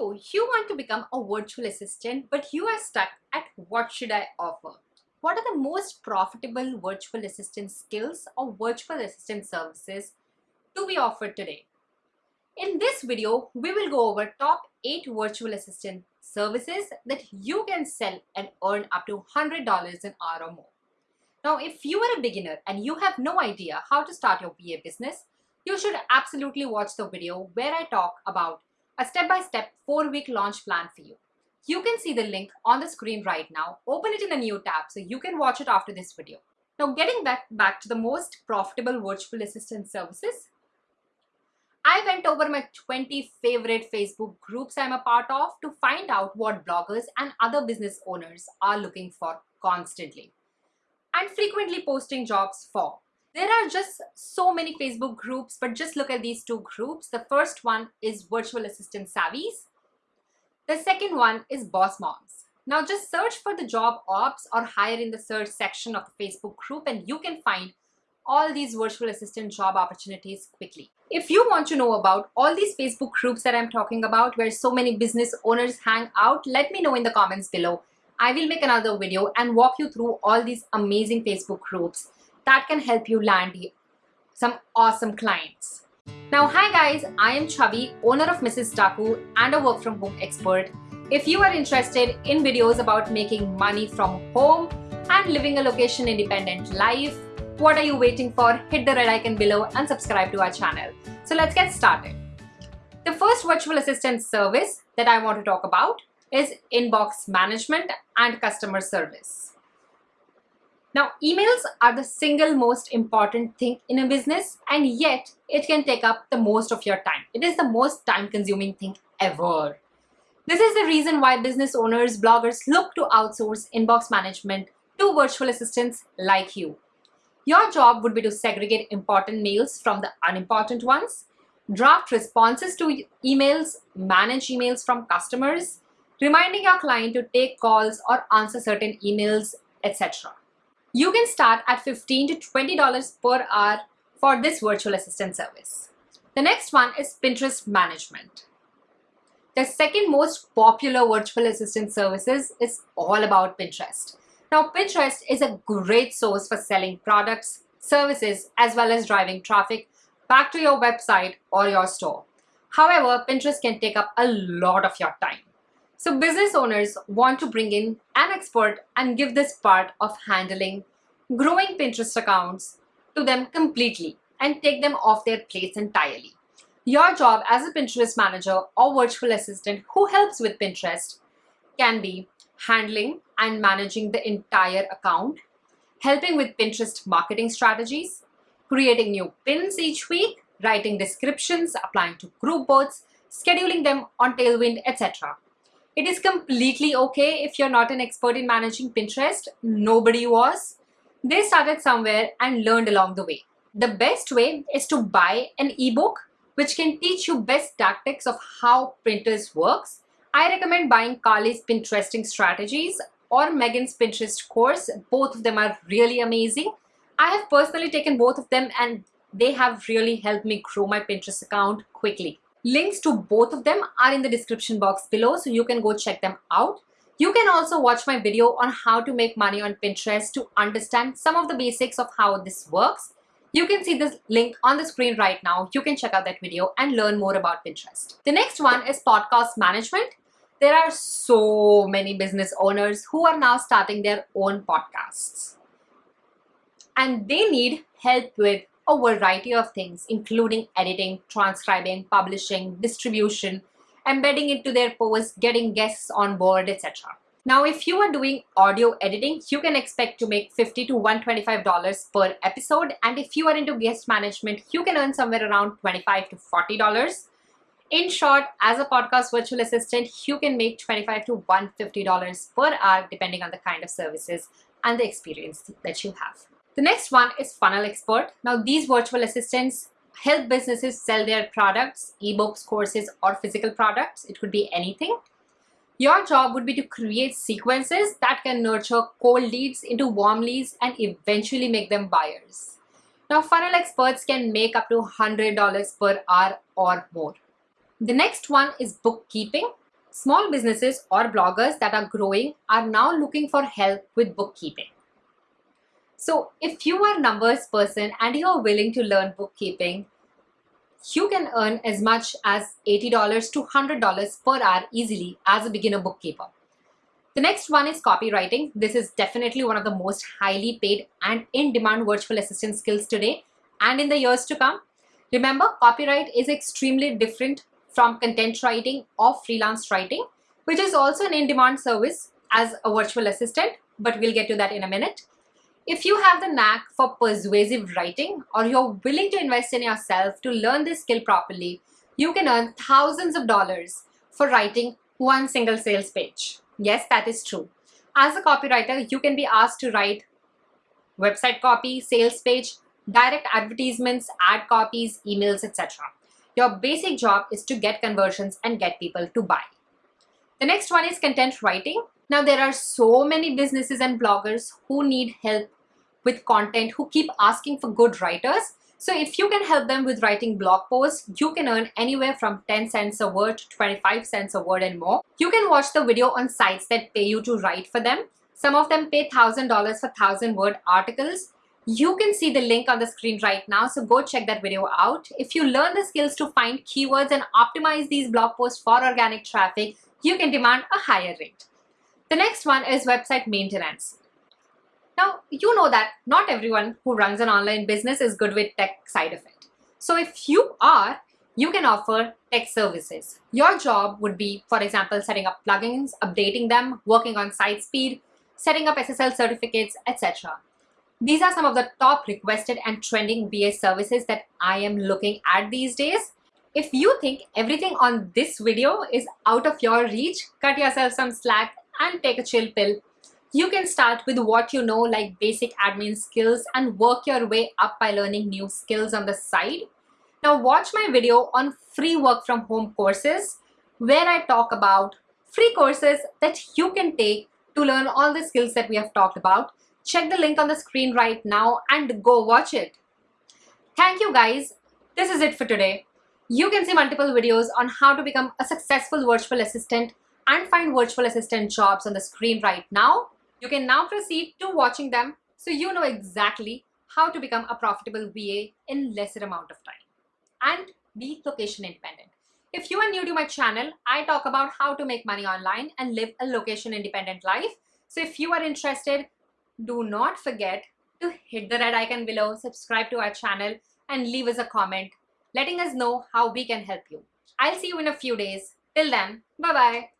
So you want to become a virtual assistant, but you are stuck at what should I offer? What are the most profitable virtual assistant skills or virtual assistant services to be offered today? In this video, we will go over top 8 virtual assistant services that you can sell and earn up to $100 an hour or more. Now, if you are a beginner and you have no idea how to start your VA business, you should absolutely watch the video where I talk about a step-by-step four-week launch plan for you. You can see the link on the screen right now. Open it in a new tab so you can watch it after this video. Now getting back, back to the most profitable virtual assistant services, I went over my 20 favorite Facebook groups I'm a part of to find out what bloggers and other business owners are looking for constantly and frequently posting jobs for. There are just so many Facebook groups, but just look at these two groups. The first one is Virtual Assistant Savvies. The second one is Boss Moms. Now just search for the job ops or hire in the search section of the Facebook group and you can find all these virtual assistant job opportunities quickly. If you want to know about all these Facebook groups that I'm talking about where so many business owners hang out, let me know in the comments below. I will make another video and walk you through all these amazing Facebook groups that can help you land some awesome clients. Now, hi guys, I am Chavi, owner of Mrs. Daku and a work from home expert. If you are interested in videos about making money from home and living a location independent life, what are you waiting for? Hit the red icon below and subscribe to our channel. So let's get started. The first virtual assistant service that I want to talk about is inbox management and customer service. Now, emails are the single most important thing in a business and yet it can take up the most of your time. It is the most time consuming thing ever. This is the reason why business owners, bloggers look to outsource inbox management to virtual assistants like you. Your job would be to segregate important mails from the unimportant ones, draft responses to emails, manage emails from customers, reminding your client to take calls or answer certain emails, etc. You can start at 15 to $20 per hour for this virtual assistant service. The next one is Pinterest management. The second most popular virtual assistant services is all about Pinterest. Now Pinterest is a great source for selling products, services, as well as driving traffic back to your website or your store. However, Pinterest can take up a lot of your time. So business owners want to bring in an expert and give this part of handling growing Pinterest accounts to them completely and take them off their plates entirely. Your job as a Pinterest manager or virtual assistant who helps with Pinterest can be handling and managing the entire account, helping with Pinterest marketing strategies, creating new pins each week, writing descriptions, applying to group boards, scheduling them on Tailwind, etc. It is completely okay if you're not an expert in managing Pinterest. Nobody was. They started somewhere and learned along the way. The best way is to buy an ebook which can teach you best tactics of how Pinterest works. I recommend buying Carly's Pinteresting Strategies or Megan's Pinterest course. Both of them are really amazing. I have personally taken both of them and they have really helped me grow my Pinterest account quickly. Links to both of them are in the description box below so you can go check them out. You can also watch my video on how to make money on Pinterest to understand some of the basics of how this works. You can see this link on the screen right now. You can check out that video and learn more about Pinterest. The next one is podcast management. There are so many business owners who are now starting their own podcasts. And they need help with a variety of things, including editing, transcribing, publishing, distribution, embedding it to their posts, getting guests on board, etc. Now, if you are doing audio editing, you can expect to make 50 to $125 per episode. And if you are into guest management, you can earn somewhere around 25 to $40. In short, as a podcast virtual assistant, you can make 25 to $150 per hour, depending on the kind of services and the experience that you have. The next one is Funnel Expert. Now, these virtual assistants help businesses sell their products, ebooks, courses, or physical products. It could be anything. Your job would be to create sequences that can nurture cold leads into warm leads and eventually make them buyers. Now, funnel experts can make up to $100 per hour or more. The next one is bookkeeping. Small businesses or bloggers that are growing are now looking for help with bookkeeping. So if you are a numbers person and you are willing to learn bookkeeping, you can earn as much as $80 to $100 per hour easily as a beginner bookkeeper. The next one is copywriting. This is definitely one of the most highly paid and in-demand virtual assistant skills today and in the years to come. Remember, copyright is extremely different from content writing or freelance writing, which is also an in-demand service as a virtual assistant, but we'll get to that in a minute. If you have the knack for persuasive writing or you're willing to invest in yourself to learn this skill properly, you can earn thousands of dollars for writing one single sales page. Yes, that is true. As a copywriter, you can be asked to write website copy, sales page, direct advertisements, ad copies, emails, etc. Your basic job is to get conversions and get people to buy. The next one is content writing. Now there are so many businesses and bloggers who need help with content who keep asking for good writers. So if you can help them with writing blog posts, you can earn anywhere from 10 cents a word to 25 cents a word and more. You can watch the video on sites that pay you to write for them. Some of them pay $1,000 for 1000 word articles you can see the link on the screen right now, so go check that video out. If you learn the skills to find keywords and optimize these blog posts for organic traffic, you can demand a higher rate. The next one is website maintenance. Now, you know that not everyone who runs an online business is good with tech side of it. So if you are, you can offer tech services. Your job would be, for example, setting up plugins, updating them, working on site speed, setting up SSL certificates, etc. These are some of the top requested and trending VA services that I am looking at these days. If you think everything on this video is out of your reach, cut yourself some slack and take a chill pill. You can start with what you know like basic admin skills and work your way up by learning new skills on the side. Now watch my video on free work from home courses where I talk about free courses that you can take to learn all the skills that we have talked about check the link on the screen right now and go watch it. Thank you guys. This is it for today. You can see multiple videos on how to become a successful virtual assistant and find virtual assistant jobs on the screen right now. You can now proceed to watching them so you know exactly how to become a profitable VA in lesser amount of time and be location independent. If you are new to my channel, I talk about how to make money online and live a location independent life. So if you are interested, do not forget to hit the red icon below, subscribe to our channel and leave us a comment letting us know how we can help you. I'll see you in a few days. Till then, bye-bye.